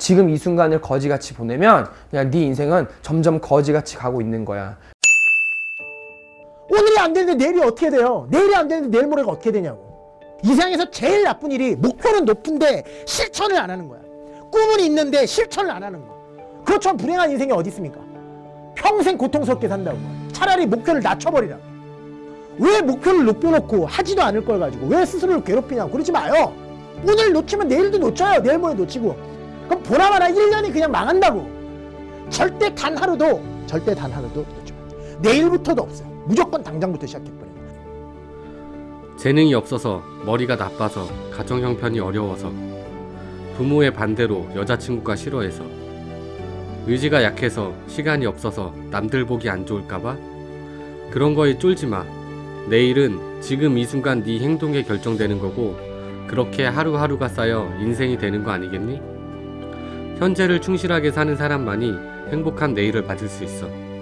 지금 이 순간을 거지같이 보내면 그냥 네 인생은 점점 거지같이 가고 있는 거야. 오늘이 안 되는데 내일이 어떻게 돼요? 내일이 안 되는데 내일 모레가 어떻게 되냐고. 이 세상에서 제일 나쁜 일이 목표는 높은데 실천을 안 하는 거야. 꿈은 있는데 실천을 안 하는 거야. 그렇지만 불행한 인생이 어디 있습니까? 평생 고통스럽게 산다고. 차라리 목표를 낮춰버리라. 왜 목표를 높여놓고 하지도 않을 걸 가지고 왜 스스로를 괴롭히냐고 그러지 마요. 오늘 놓치면 내일도 놓쳐요. 내일 모레 놓치고. 그럼 보나마나 1년이 그냥 망한다고. 절대 단 하루도 절대 단 하루도 안 돼. 내일부터도 없어요. 무조건 당장부터 시작해버려요. 재능이 없어서 머리가 나빠서 가정 형편이 어려워서 부모의 반대로 여자친구가 싫어해서 의지가 약해서 시간이 없어서 남들 보기 안 좋을까봐 그런 거에 쫄지 마. 내일은 지금 이 순간 네 행동에 결정되는 거고 그렇게 하루하루가 쌓여 인생이 되는 거 아니겠니? 현재를 충실하게 사는 사람만이 행복한 내일을 맞을 수 있어.